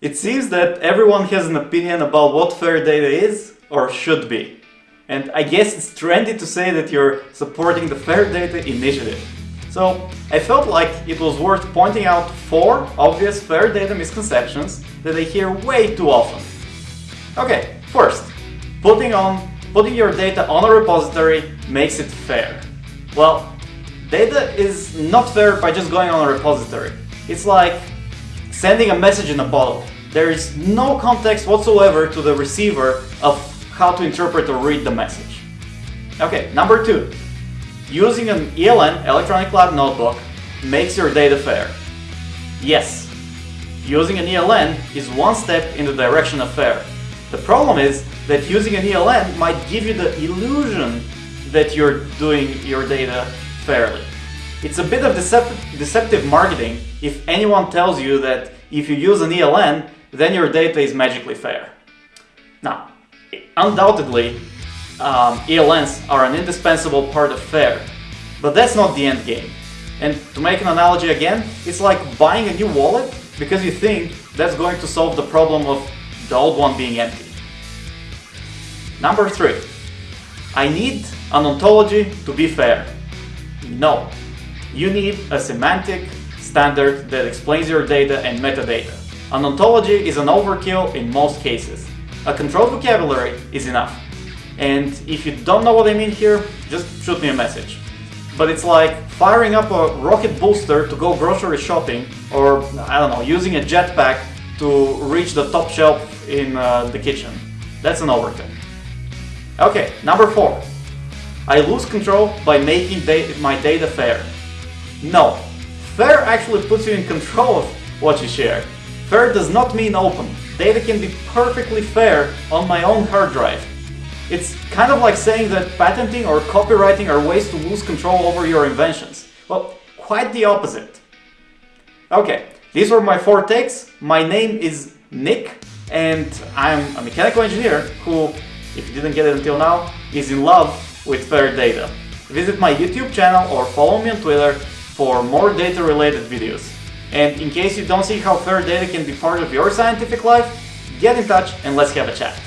It seems that everyone has an opinion about what fair data is or should be. And I guess it's trendy to say that you're supporting the Fair Data initiative. So I felt like it was worth pointing out four obvious fair data misconceptions that I hear way too often. Okay, first, putting on putting your data on a repository makes it fair. Well, data is not fair by just going on a repository. It's like sending a message in a bottle. There is no context whatsoever to the receiver of how to interpret or read the message. Okay, number two. Using an ELN, Electronic Lab Notebook, makes your data fair. Yes, using an ELN is one step in the direction of fair. The problem is that using an ELN might give you the illusion that you're doing your data fairly. It's a bit of deceptive, deceptive marketing if anyone tells you that if you use an ELN, then your data is magically fair. Now, undoubtedly, um, ELNs are an indispensable part of FAIR, but that's not the end game. And to make an analogy again, it's like buying a new wallet because you think that's going to solve the problem of the old one being empty. Number three, I need an ontology to be fair. No, you need a semantic standard that explains your data and metadata. An ontology is an overkill in most cases. A controlled vocabulary is enough. And if you don't know what I mean here, just shoot me a message. But it's like firing up a rocket booster to go grocery shopping or, I don't know, using a jetpack to reach the top shelf in uh, the kitchen. That's an overkill. Okay, number four. I lose control by making da my data fair. No, fair actually puts you in control of what you share. Fair does not mean open. Data can be perfectly fair on my own hard drive. It's kind of like saying that patenting or copyrighting are ways to lose control over your inventions. Well, quite the opposite. Okay, these were my four takes. My name is Nick and I'm a mechanical engineer who, if you didn't get it until now, is in love with fair data. Visit my YouTube channel or follow me on Twitter for more data related videos. And in case you don't see how fair data can be part of your scientific life, get in touch and let's have a chat.